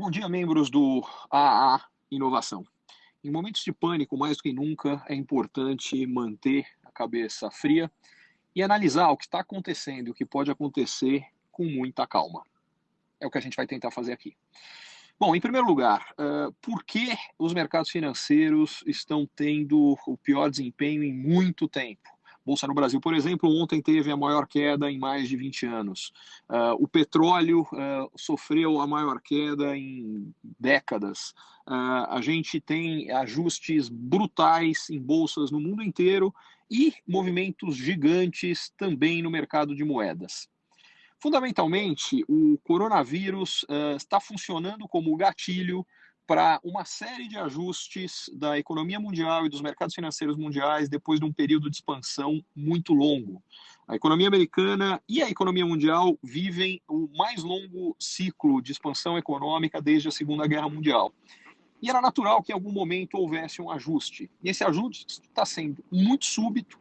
Bom dia, membros do AA Inovação. Em momentos de pânico, mais do que nunca, é importante manter a cabeça fria e analisar o que está acontecendo e o que pode acontecer com muita calma. É o que a gente vai tentar fazer aqui. Bom, em primeiro lugar, uh, por que os mercados financeiros estão tendo o pior desempenho em muito tempo? Bolsa no Brasil, por exemplo, ontem teve a maior queda em mais de 20 anos. Uh, o petróleo uh, sofreu a maior queda em décadas. Uh, a gente tem ajustes brutais em bolsas no mundo inteiro e movimentos gigantes também no mercado de moedas. Fundamentalmente, o coronavírus está funcionando como gatilho para uma série de ajustes da economia mundial e dos mercados financeiros mundiais depois de um período de expansão muito longo. A economia americana e a economia mundial vivem o mais longo ciclo de expansão econômica desde a Segunda Guerra Mundial. E era natural que em algum momento houvesse um ajuste. E esse ajuste está sendo muito súbito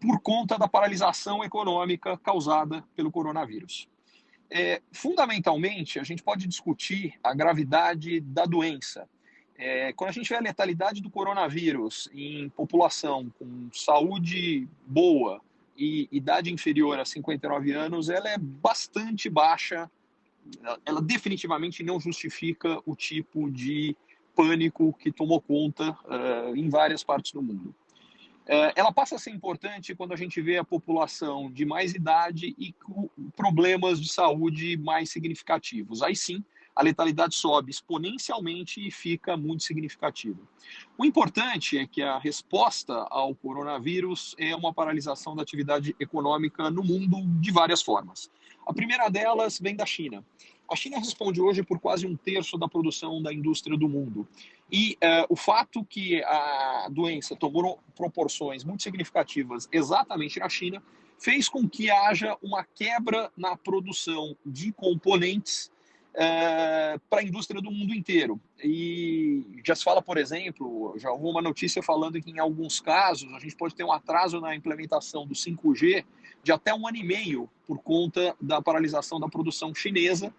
por conta da paralisação econômica causada pelo coronavírus. É, fundamentalmente, a gente pode discutir a gravidade da doença. É, quando a gente vê a letalidade do coronavírus em população com saúde boa e idade inferior a 59 anos, ela é bastante baixa. Ela definitivamente não justifica o tipo de pânico que tomou conta uh, em várias partes do mundo. É, ela passa a ser importante quando a gente vê a população de mais idade e com problemas de saúde mais significativos. Aí sim, a letalidade sobe exponencialmente e fica muito significativa. O importante é que a resposta ao coronavírus é uma paralisação da atividade econômica no mundo de várias formas. A primeira delas vem da China. A China responde hoje por quase um terço da produção da indústria do mundo. E uh, o fato que a doença tomou proporções muito significativas exatamente na China fez com que haja uma quebra na produção de componentes uh, para a indústria do mundo inteiro. E já se fala, por exemplo, já houve uma notícia falando que em alguns casos a gente pode ter um atraso na implementação do 5G de até um ano e meio por conta da paralisação da produção chinesa.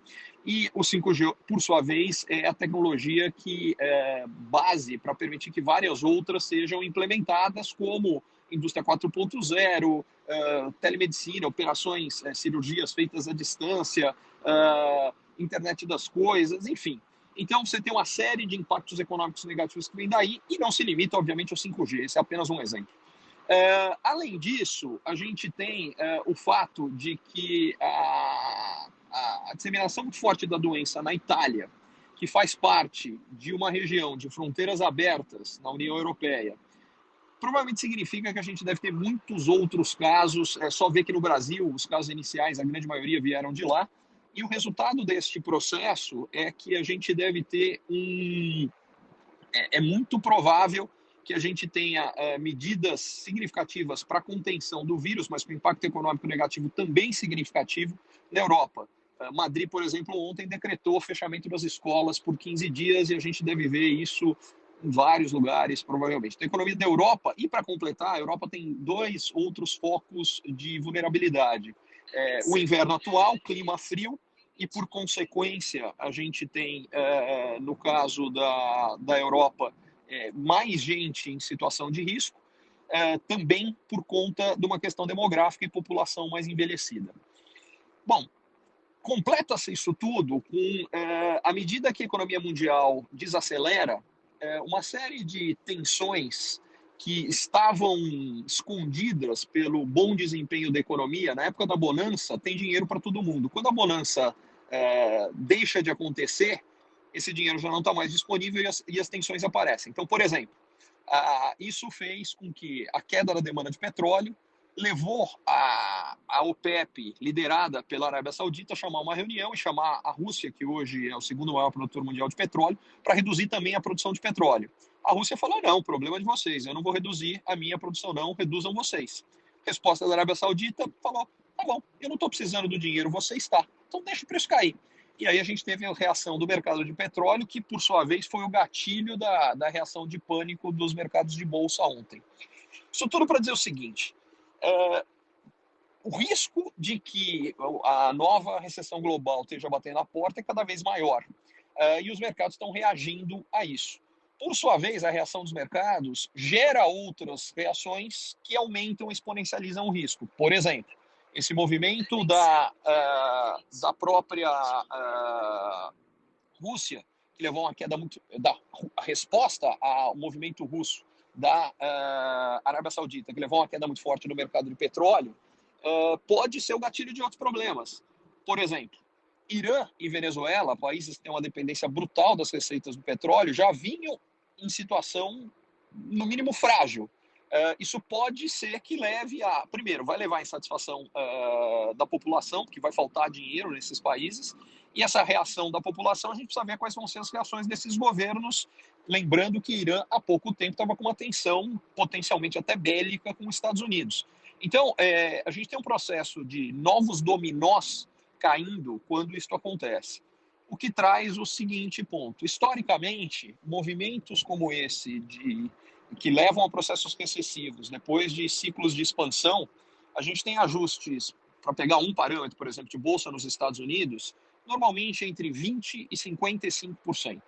E o 5G, por sua vez, é a tecnologia que é base para permitir que várias outras sejam implementadas, como indústria 4.0, uh, telemedicina, operações, uh, cirurgias feitas à distância, internet das coisas, enfim. Então, você tem uma série de impactos econômicos negativos que vem daí e não se limita, obviamente, ao 5G. Esse é apenas um exemplo. Uh, além disso, a gente tem uh, o fato de que a, a, a, disseminação muito forte da doença na Itália, que faz parte de uma região de fronteiras abertas na União Europeia, provavelmente significa que a gente deve ter muitos outros casos. É só ver que no Brasil, os casos iniciais, a grande maioria vieram de lá. E o resultado deste processo é que a gente deve ter um. É, é muito provável que a gente tenha uh, medidas significativas para a contenção do vírus, mas com impacto econômico negativo também significativo na Europa. Uh, Madrid, por exemplo, ontem decretou o fechamento das escolas por 15 dias e a gente deve ver isso em vários lugares, provavelmente. Então, a economia da Europa, e para completar, a Europa tem dois outros focos de vulnerabilidade. É, o inverno atual, clima frio, e por consequência, a gente tem, é, no caso da, da Europa, é, mais gente em situação de risco, é, também por conta de uma questão demográfica e população mais envelhecida. Bom, completa-se isso tudo com, é, à medida que a economia mundial desacelera, uma série de tensões que estavam escondidas pelo bom desempenho da economia, na época da bonança, tem dinheiro para todo mundo. Quando a bonança é, deixa de acontecer, esse dinheiro já não está mais disponível e as, e as, tensões aparecem. Então, por exemplo, a, isso fez com que a queda da demanda de petróleo levou a, a OPEP, liderada pela Arábia Saudita, a chamar uma reunião e chamar a Rússia, que hoje é o segundo maior produtor mundial de petróleo, para reduzir também a produção de petróleo. A Rússia falou: não, problema de vocês, eu não vou reduzir a minha produção, não, reduzam vocês. Resposta da Arábia Saudita falou: tá bom, eu não estou precisando do dinheiro, você está, então deixa o preço cair. E aí a gente teve a reação do mercado de petróleo, que por sua vez foi o gatilho da, da reação de pânico dos mercados de bolsa ontem. Isso tudo para dizer o seguinte: é, o risco de que a nova recessão global esteja batendo na porta é cada vez maior. uh, e os mercados estão reagindo a isso. Por sua vez, a reação dos mercados gera outras reações que aumentam, exponencializam o risco. Por exemplo, esse movimento da, uh, da própria uh, Rússia, que levou a uma queda muito. da a resposta ao movimento russo da uh, Arábia Saudita, que levou a uma queda muito forte no mercado de petróleo, pode ser o gatilho de outros problemas. Por exemplo, Irã e Venezuela, países que têm uma dependência brutal das receitas do petróleo, já vinham em situação, no mínimo, frágil. Uh, isso pode ser que leve a. Primeiro, vai levar à insatisfação uh, da população, porque vai faltar dinheiro nesses países, e essa reação da população, a gente precisa ver quais vão ser as reações desses governos. Lembrando que Irã, há pouco tempo, estava com uma tensão potencialmente até bélica com os Estados Unidos. Então, é, a gente tem um processo de novos dominós caindo quando isso acontece. O que traz o seguinte ponto: historicamente, movimentos como esse de que levam a processos recessivos depois de ciclos de expansão, a gente tem ajustes para pegar um parâmetro, por exemplo, de bolsa nos Estados Unidos, normalmente entre 20 e 55%.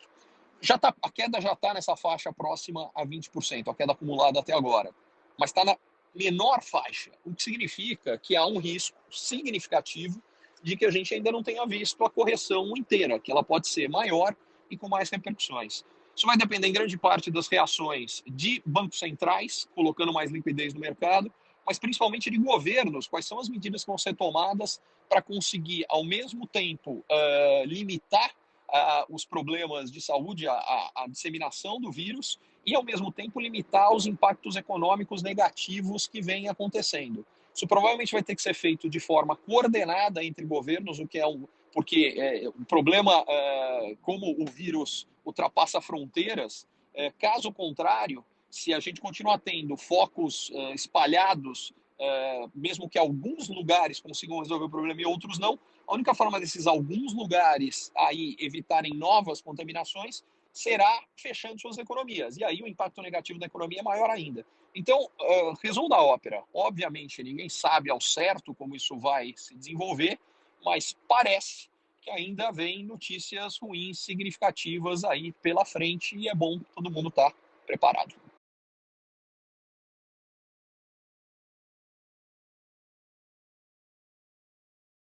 Já tá, a queda já está nessa faixa próxima a 20%, a queda acumulada até agora, mas está na menor faixa, o que significa que há um risco significativo de que a gente ainda não tenha visto a correção inteira, que ela pode ser maior e com mais repercussões. Isso vai depender em grande parte das reações de bancos centrais, colocando mais liquidez no mercado, mas principalmente de governos, quais são as medidas que vão ser tomadas para conseguir, ao mesmo tempo, uh, limitar uh, os problemas de saúde, a, a, a disseminação do vírus, e, ao mesmo tempo, limitar os impactos econômicos negativos que vêm acontecendo. Isso provavelmente vai ter que ser feito de forma coordenada entre governos, o que é um, porque é, o problema, é, como o vírus ultrapassa fronteiras, é, caso contrário, se a gente continuar tendo focos é, espalhados, é, mesmo que alguns lugares consigam resolver o problema e outros não, a única forma desses alguns lugares aí evitarem novas contaminações será fechando suas economias. E aí o impacto negativo da economia é maior ainda. Então, uh, resumo da ópera. Obviamente, ninguém sabe ao certo como isso vai se desenvolver, mas parece que ainda vem notícias ruins significativas aí pela frente e é bom todo mundo estar tá preparado.